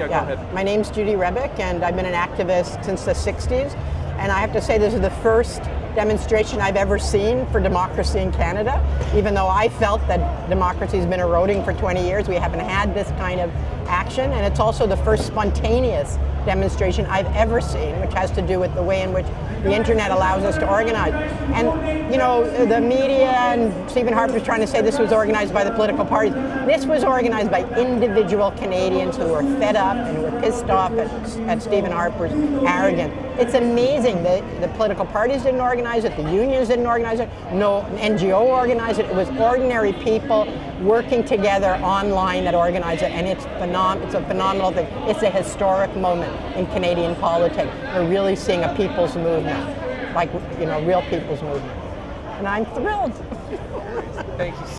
Yeah, go ahead. My name's Judy Rebick, and I've been an activist since the 60s. And I have to say, this is the first demonstration I've ever seen for democracy in Canada. Even though I felt that democracy has been eroding for 20 years, we haven't had this kind of action. And it's also the first spontaneous demonstration I've ever seen, which has to do with the way in which the internet allows us to organize. And, you know, the media and Stephen Harper's trying to say this was organized by the political parties. This was organized by individual Canadians who were fed up and were pissed off at, at Stephen Harper's arrogance. It's amazing that the political parties didn't organize it, the unions didn't organize it, no NGO organized it. It was ordinary people working together online that organized it, and it's, phenom it's a phenomenal thing. It's a historic moment in Canadian politics. We're really seeing a people's movement, like, you know, real people's movement. And I'm thrilled. Thank you